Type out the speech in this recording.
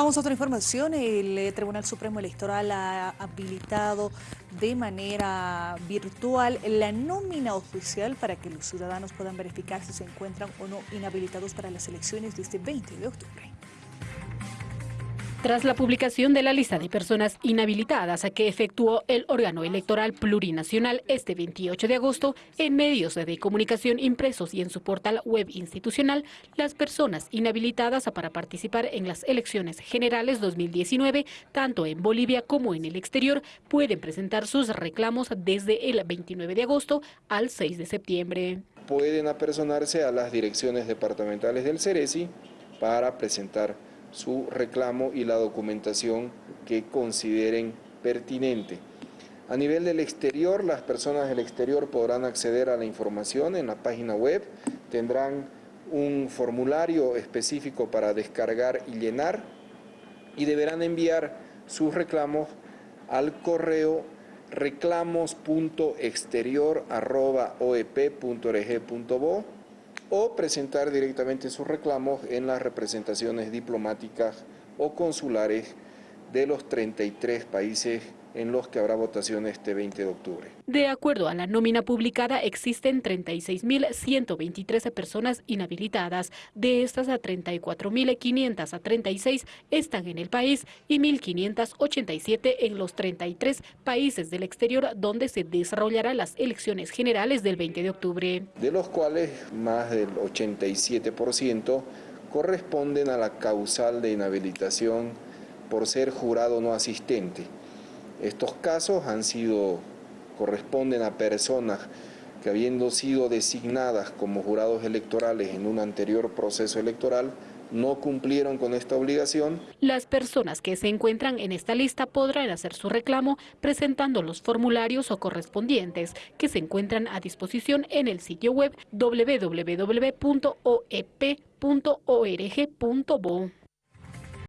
Vamos a otra información. El eh, Tribunal Supremo Electoral ha habilitado de manera virtual la nómina oficial para que los ciudadanos puedan verificar si se encuentran o no inhabilitados para las elecciones de este 20 de octubre. Tras la publicación de la lista de personas inhabilitadas a que efectuó el órgano electoral plurinacional este 28 de agosto, en medios de comunicación impresos y en su portal web institucional, las personas inhabilitadas para participar en las elecciones generales 2019, tanto en Bolivia como en el exterior, pueden presentar sus reclamos desde el 29 de agosto al 6 de septiembre. Pueden apersonarse a las direcciones departamentales del CERESI para presentar su reclamo y la documentación que consideren pertinente. A nivel del exterior, las personas del exterior podrán acceder a la información en la página web, tendrán un formulario específico para descargar y llenar y deberán enviar sus reclamos al correo reclamos.exterior.oep.org.bo o presentar directamente sus reclamos en las representaciones diplomáticas o consulares de los 33 países en los que habrá votación este 20 de octubre. De acuerdo a la nómina publicada, existen 36.123 personas inhabilitadas. De estas, a 34.536 están en el país y 1.587 en los 33 países del exterior donde se desarrollarán las elecciones generales del 20 de octubre. De los cuales más del 87% corresponden a la causal de inhabilitación por ser jurado no asistente estos casos han sido, corresponden a personas que habiendo sido designadas como jurados electorales en un anterior proceso electoral, no cumplieron con esta obligación. Las personas que se encuentran en esta lista podrán hacer su reclamo presentando los formularios o correspondientes que se encuentran a disposición en el sitio web www.oep.org.bo.